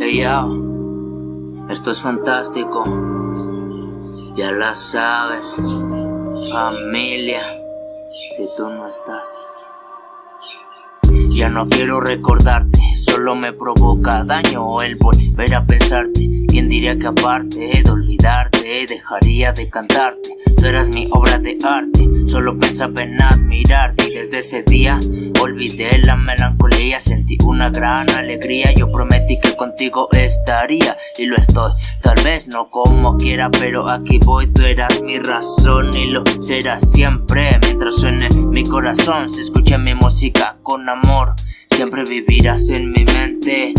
Hey yo, esto es fantástico, ya la sabes, familia, si tú no estás. Ya no quiero recordarte, solo me provoca daño el volver a pensarte. ¿Quién diría que aparte de olvidarte, dejaría de cantarte? Tú eras mi obra de arte, solo pensaba en admirarte. Y desde ese día olvidé la melancolía, sentí una gran alegría, yo prometí que contigo estaría y lo estoy, tal vez no como quiera, pero aquí voy, tú eras mi razón y lo serás siempre, mientras suene mi corazón, se escucha mi música con amor. Siempre vivirás en mi mente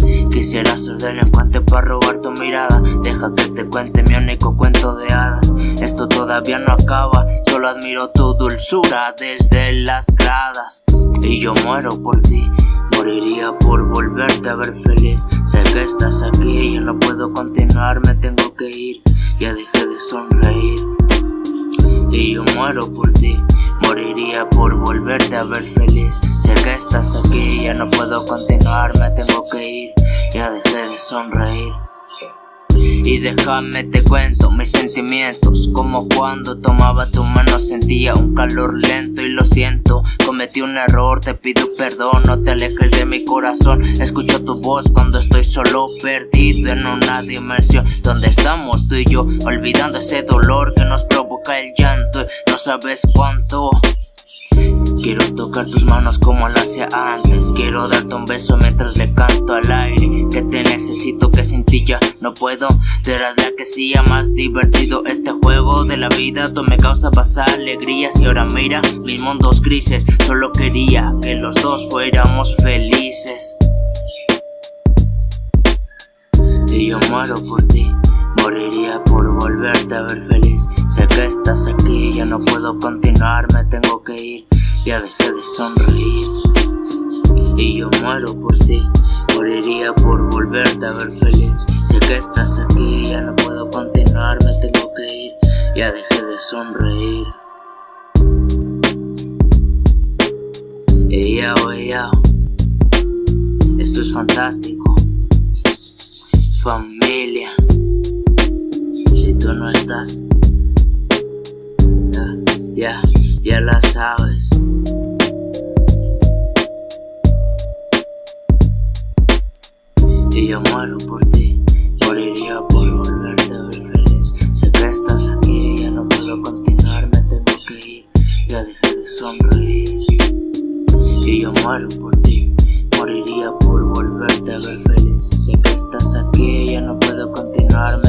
Quisiera ser delincuente para robar tu mirada. Deja que te cuente mi único cuento de hadas. Esto todavía no acaba Solo admiro tu dulzura desde las gradas. Y yo muero por ti Moriría por volverte a ver feliz. Sé que estás aquí y no puedo continuar Me tengo que ir. Ya dejé de sonreír. Y yo muero por ti Moriría por volverte a ver feliz. Sé que estás aquí, ya no puedo continuar, me tengo que ir Ya dejé de sonreír. Y déjame te cuento mis sentimientos Como cuando tomaba tu mano sentía un calor lento y lo siento. Cometí un error, te pido perdón, no te alejes de mi corazón. Escucho tu voz cuando estoy solo perdido en una dimensión Donde estamos tú y yo, olvidando ese dolor que nos provoca el llanto. No sabes cuánto Quiero tocar tus manos como lo hacía antes. Quiero darte un beso mientras le canto al aire. Que te necesito que sin ti ya no puedo. Tú eras la que hacía más divertido este juego de la vida. Tú me causabas alegrías y ahora mira mis mundos grises. Solo quería que los dos fuéramos felices. Y yo muero por ti. Moriría por volverte a ver feliz Sé que estás aquí, ya no puedo continuar, me tengo que ir. Ya dejé de sonreír. Y yo muero por ti. Moriría por volverte a ver feliz. Sé que estás aquí, ya no puedo continuar, me tengo que ir. Ya dejé de sonreír. Ella o ella Esto es fantástico. Familia. Si tú no estás ya, ya la sabes. Y yo muero por ti, moriría por volverte a ver feliz. Sé que estás aquí, ya no puedo continuar, me tengo que ir, ya dejé de sonreír. Y yo muero por ti, moriría por volverte a ver feliz. Sé que estás aquí, ya no puedo continuar,